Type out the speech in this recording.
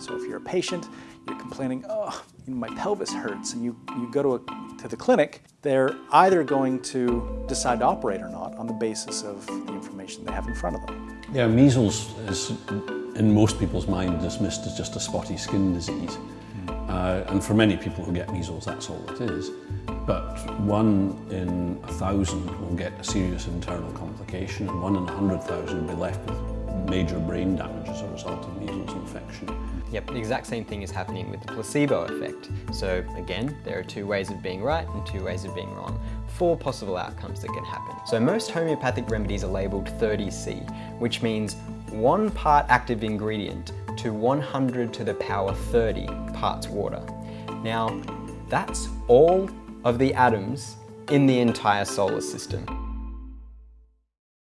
So if you're a patient, you're complaining, oh, my pelvis hurts, and you, you go to, a, to the clinic, they're either going to decide to operate or not on the basis of the information they have in front of them. Yeah, measles is, in most people's mind, dismissed as just a spotty skin disease. Uh, and for many people who get measles, that's all it is. But one in a thousand will get a serious internal complication, and one in a hundred thousand will be left with major brain damage as a result infection. Yep, the exact same thing is happening with the placebo effect. So again, there are two ways of being right and two ways of being wrong. Four possible outcomes that can happen. So most homeopathic remedies are labelled 30C, which means one part active ingredient to 100 to the power 30 parts water. Now, that's all of the atoms in the entire solar system.